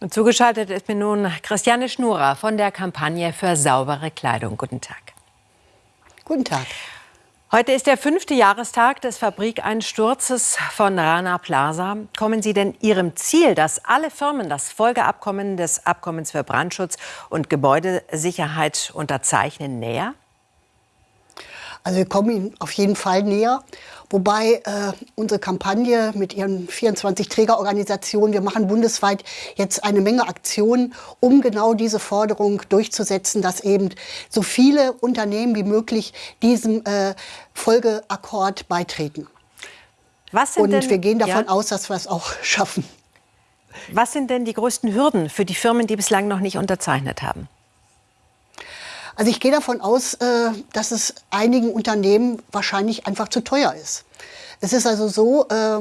Und zugeschaltet ist mir nun Christiane Schnurer von der Kampagne für saubere Kleidung. Guten Tag. Guten Tag. Heute ist der fünfte Jahrestag des Fabrikeinsturzes von Rana Plaza. Kommen Sie denn Ihrem Ziel, dass alle Firmen das Folgeabkommen des Abkommens für Brandschutz und Gebäudesicherheit unterzeichnen, näher? Also wir kommen ihnen auf jeden Fall näher. Wobei äh, unsere Kampagne mit ihren 24 Trägerorganisationen, wir machen bundesweit jetzt eine Menge Aktionen, um genau diese Forderung durchzusetzen, dass eben so viele Unternehmen wie möglich diesem äh, Folgeakkord beitreten. Und denn, wir gehen davon ja. aus, dass wir es auch schaffen. Was sind denn die größten Hürden für die Firmen, die bislang noch nicht unterzeichnet haben? Also ich gehe davon aus, äh, dass es einigen Unternehmen wahrscheinlich einfach zu teuer ist. Es ist also so, äh,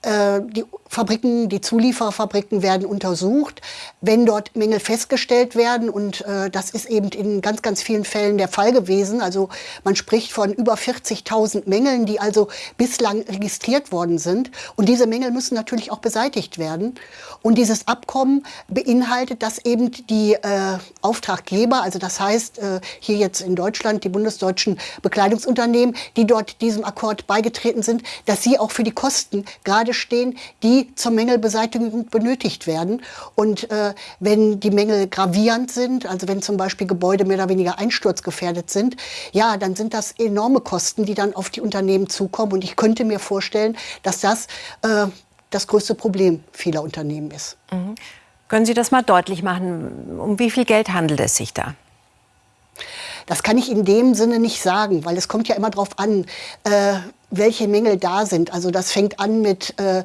äh, die Fabriken, die Zulieferfabriken werden untersucht. Wenn dort Mängel festgestellt werden, und äh, das ist eben in ganz, ganz vielen Fällen der Fall gewesen, also man spricht von über 40.000 Mängeln, die also bislang registriert worden sind. Und diese Mängel müssen natürlich auch beseitigt werden. Und dieses Abkommen beinhaltet, dass eben die äh, Auftraggeber, also das heißt äh, hier jetzt in Deutschland die bundesdeutschen Bekleidungsunternehmen, die dort diesem Akkord beigetreten sind, dass sie auch für die Kosten gerade stehen, die die zur Mängelbeseitigung benötigt werden. Und äh, wenn die Mängel gravierend sind, also wenn zum Beispiel Gebäude mehr oder weniger einsturzgefährdet sind, ja, dann sind das enorme Kosten, die dann auf die Unternehmen zukommen. Und ich könnte mir vorstellen, dass das äh, das größte Problem vieler Unternehmen ist. Mhm. Können Sie das mal deutlich machen? Um wie viel Geld handelt es sich da? Das kann ich in dem Sinne nicht sagen, weil es kommt ja immer darauf an, äh, welche Mängel da sind. Also das fängt an mit äh,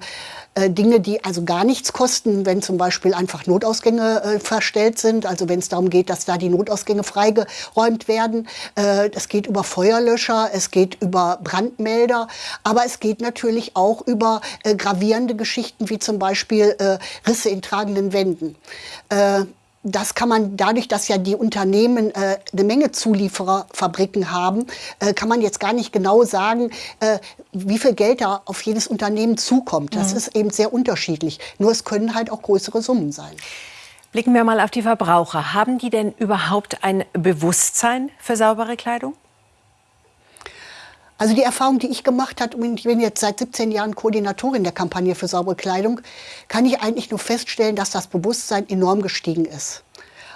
äh, Dinge, die also gar nichts kosten, wenn zum Beispiel einfach Notausgänge äh, verstellt sind, also wenn es darum geht, dass da die Notausgänge freigeräumt werden. Äh, es geht über Feuerlöscher, es geht über Brandmelder, aber es geht natürlich auch über äh, gravierende Geschichten wie zum Beispiel äh, Risse in tragenden Wänden äh, das kann man dadurch, dass ja die Unternehmen äh, eine Menge Zuliefererfabriken haben, äh, kann man jetzt gar nicht genau sagen, äh, wie viel Geld da auf jedes Unternehmen zukommt. Das mhm. ist eben sehr unterschiedlich. Nur es können halt auch größere Summen sein. Blicken wir mal auf die Verbraucher. Haben die denn überhaupt ein Bewusstsein für saubere Kleidung? Also die Erfahrung, die ich gemacht habe, und ich bin jetzt seit 17 Jahren Koordinatorin der Kampagne für saubere Kleidung, kann ich eigentlich nur feststellen, dass das Bewusstsein enorm gestiegen ist.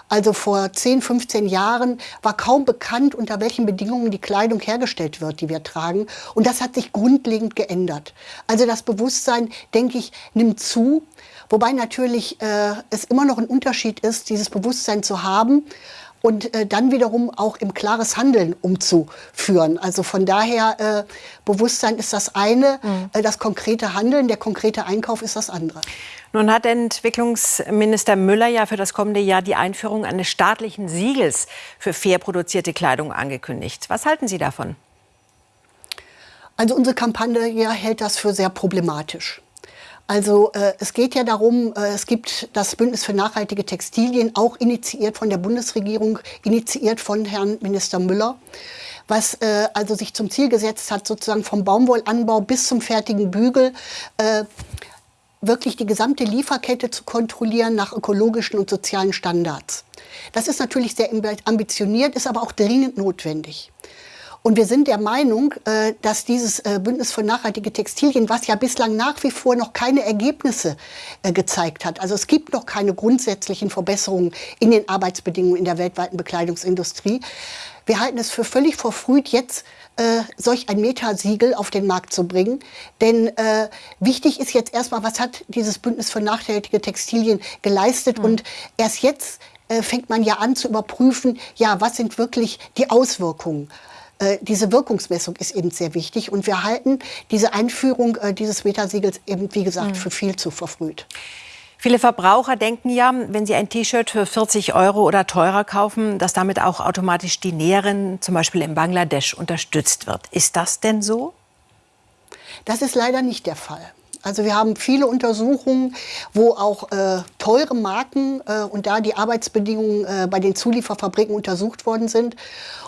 Also vor 10, 15 Jahren war kaum bekannt, unter welchen Bedingungen die Kleidung hergestellt wird, die wir tragen. Und das hat sich grundlegend geändert. Also das Bewusstsein, denke ich, nimmt zu. Wobei natürlich äh, es immer noch ein Unterschied ist, dieses Bewusstsein zu haben und äh, dann wiederum auch im klares Handeln umzuführen. Also von daher, äh, Bewusstsein ist das eine, mhm. äh, das konkrete Handeln, der konkrete Einkauf ist das andere. Nun hat Entwicklungsminister Müller ja für das kommende Jahr die Einführung eines staatlichen Siegels für fair produzierte Kleidung angekündigt. Was halten Sie davon? Also unsere Kampagne hält das für sehr problematisch. Also äh, es geht ja darum, äh, es gibt das Bündnis für nachhaltige Textilien, auch initiiert von der Bundesregierung, initiiert von Herrn Minister Müller, was äh, also sich zum Ziel gesetzt hat, sozusagen vom Baumwollanbau bis zum fertigen Bügel äh, wirklich die gesamte Lieferkette zu kontrollieren nach ökologischen und sozialen Standards. Das ist natürlich sehr ambitioniert, ist aber auch dringend notwendig. Und wir sind der Meinung, äh, dass dieses äh, Bündnis für nachhaltige Textilien, was ja bislang nach wie vor noch keine Ergebnisse äh, gezeigt hat, also es gibt noch keine grundsätzlichen Verbesserungen in den Arbeitsbedingungen in der weltweiten Bekleidungsindustrie, wir halten es für völlig verfrüht, jetzt äh, solch ein Metasiegel auf den Markt zu bringen. Denn äh, wichtig ist jetzt erstmal, was hat dieses Bündnis für nachhaltige Textilien geleistet? Mhm. Und erst jetzt äh, fängt man ja an zu überprüfen, ja, was sind wirklich die Auswirkungen? Äh, diese Wirkungsmessung ist eben sehr wichtig. Und wir halten diese Einführung äh, dieses Metasiegels eben, wie gesagt, mhm. für viel zu verfrüht. Viele Verbraucher denken ja, wenn sie ein T-Shirt für 40 Euro oder teurer kaufen, dass damit auch automatisch die Näherin, zum Beispiel in Bangladesch, unterstützt wird. Ist das denn so? Das ist leider nicht der Fall. Also wir haben viele Untersuchungen, wo auch äh, teure Marken äh, und da die Arbeitsbedingungen äh, bei den Zulieferfabriken untersucht worden sind.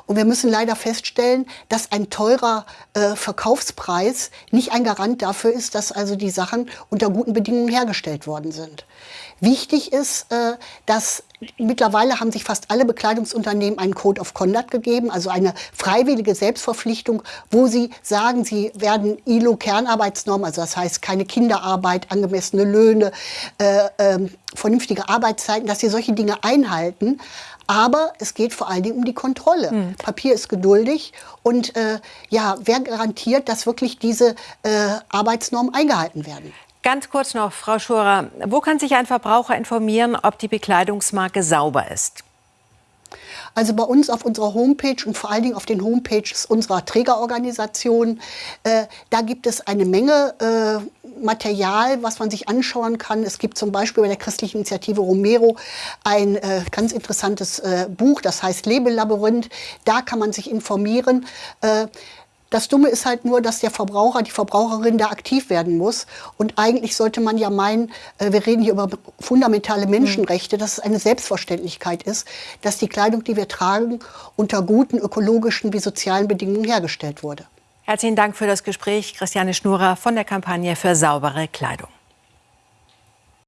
Und wir müssen leider feststellen, dass ein teurer äh, Verkaufspreis nicht ein Garant dafür ist, dass also die Sachen unter guten Bedingungen hergestellt worden sind. Wichtig ist, äh, dass mittlerweile haben sich fast alle Bekleidungsunternehmen einen Code of Conduct gegeben, also eine freiwillige Selbstverpflichtung, wo sie sagen, sie werden ILO-Kernarbeitsnormen, also das heißt keine Kinderarbeit, angemessene Löhne, äh, äh, vernünftige Arbeitszeiten, dass sie solche Dinge einhalten. Aber es geht vor allen Dingen um die Kontrolle. Mhm. Papier ist geduldig und äh, ja, wer garantiert, dass wirklich diese äh, Arbeitsnormen eingehalten werden? Ganz kurz noch, Frau Schurer, wo kann sich ein Verbraucher informieren, ob die Bekleidungsmarke sauber ist? Also bei uns auf unserer Homepage und vor allen Dingen auf den Homepages unserer Trägerorganisationen, äh, da gibt es eine Menge äh, Material, was man sich anschauen kann. Es gibt zum Beispiel bei der christlichen Initiative Romero ein äh, ganz interessantes äh, Buch, das heißt Lebelabyrinth. Da kann man sich informieren. Das Dumme ist halt nur, dass der Verbraucher, die Verbraucherin da aktiv werden muss. Und eigentlich sollte man ja meinen, äh, wir reden hier über fundamentale Menschenrechte, dass es eine Selbstverständlichkeit ist, dass die Kleidung, die wir tragen, unter guten ökologischen wie sozialen Bedingungen hergestellt wurde. Herzlichen Dank für das Gespräch, Christiane Schnurer von der Kampagne für saubere Kleidung.